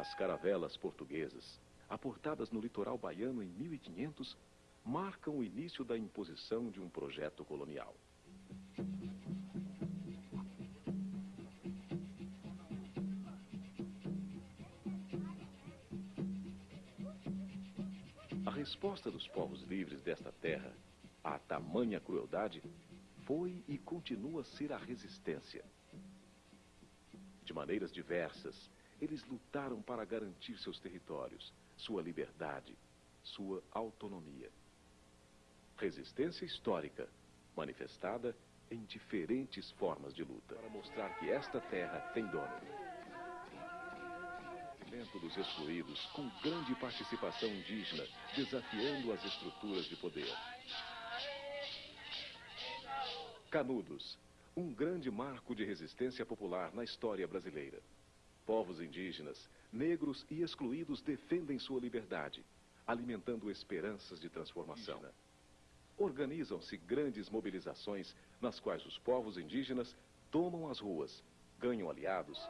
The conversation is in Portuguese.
As caravelas portuguesas, aportadas no litoral baiano em 1500, marcam o início da imposição de um projeto colonial. A resposta dos povos livres desta terra à tamanha crueldade foi e continua a ser a resistência. De maneiras diversas, eles lutaram para garantir seus territórios, sua liberdade, sua autonomia. Resistência histórica, manifestada em diferentes formas de luta, para mostrar que esta terra tem dono. Movimento dos excluídos, com grande participação indígena, desafiando as estruturas de poder. Canudos, um grande marco de resistência popular na história brasileira. Povos indígenas, negros e excluídos defendem sua liberdade, alimentando esperanças de transformação. Organizam-se grandes mobilizações nas quais os povos indígenas tomam as ruas, ganham aliados